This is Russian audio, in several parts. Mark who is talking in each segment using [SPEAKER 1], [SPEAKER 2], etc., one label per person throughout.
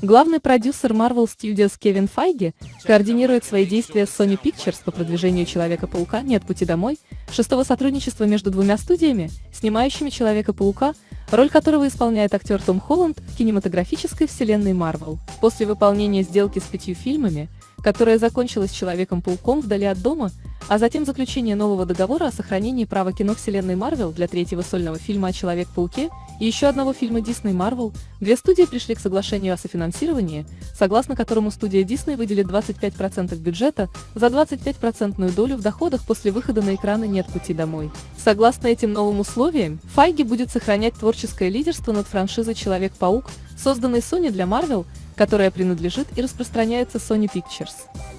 [SPEAKER 1] Главный продюсер Marvel Studios Кевин Файги координирует свои действия с Sony Pictures по продвижению Человека-паука «Нет пути домой», шестого сотрудничества между двумя студиями, снимающими Человека-паука, роль которого исполняет актер Том Холланд в кинематографической вселенной Marvel. После выполнения сделки с пятью фильмами, которая закончилась Человеком-пауком вдали от дома, а затем заключение нового договора о сохранении права кино вселенной Marvel для третьего сольного фильма о Человек-пауке и еще одного фильма Disney Marvel, две студии пришли к соглашению о софинансировании, согласно которому студия Disney выделит 25% бюджета за 25% долю в доходах после выхода на экраны «Нет пути домой». Согласно этим новым условиям, Файги будет сохранять творческое лидерство над франшизой «Человек-паук», созданной Sony для Marvel, которая принадлежит и распространяется Sony Pictures.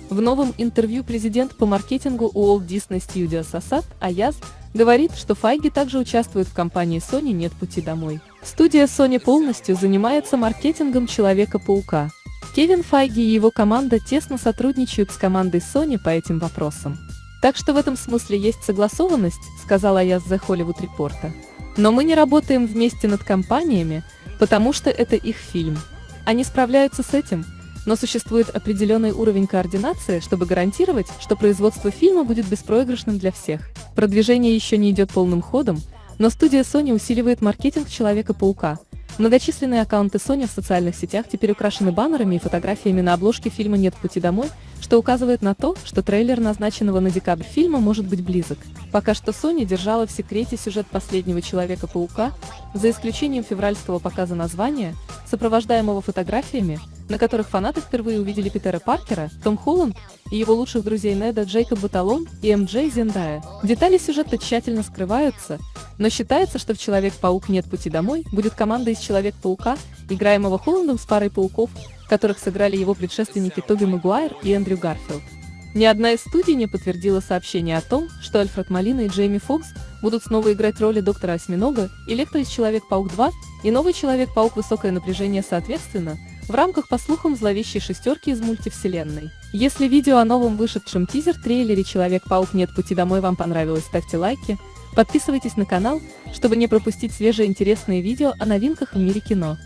[SPEAKER 1] В новом интервью президент по маркетингу Walt Disney Studios Асад Аяз говорит, что Файги также участвует в компании Sony «Нет пути домой». Студия Sony полностью занимается маркетингом Человека-паука. Кевин Файги и его команда тесно сотрудничают с командой Sony по этим вопросам. Так что в этом смысле есть согласованность, сказала я The Hollywood Reporter. Но мы не работаем вместе над компаниями, потому что это их фильм. Они справляются с этим, но существует определенный уровень координации, чтобы гарантировать, что производство фильма будет беспроигрышным для всех. Продвижение еще не идет полным ходом, но студия Sony усиливает маркетинг Человека-паука. Многочисленные аккаунты Sony в социальных сетях теперь украшены баннерами и фотографиями на обложке фильма «Нет пути домой», что указывает на то, что трейлер назначенного на декабрь фильма может быть близок. Пока что Sony держала в секрете сюжет последнего Человека-паука, за исключением февральского показа названия, сопровождаемого фотографиями, на которых фанаты впервые увидели Питера Паркера, Том Холланд и его лучших друзей Неда Джейкоб Баталон и MJ Зендая. Детали сюжета тщательно скрываются, но считается, что в «Человек-паук. Нет пути домой» будет команда из Человек-паука, играемого Холландом с парой пауков, которых сыграли его предшественники Тоби Магуайр и Эндрю Гарфилд. Ни одна из студий не подтвердила сообщение о том, что Альфред Молина и Джейми Фокс будут снова играть роли доктора Осьминога, Электро из Человек-паук 2 и новый Человек-паук Высокое напряжение соответственно, в рамках, по слухам, зловещей шестерки из мультивселенной. Если видео о новом вышедшем тизер-трейлере «Человек-паук. Нет пути домой» вам понравилось, ставьте лайки, подписывайтесь на канал, чтобы не пропустить свежие интересные видео о новинках в мире кино.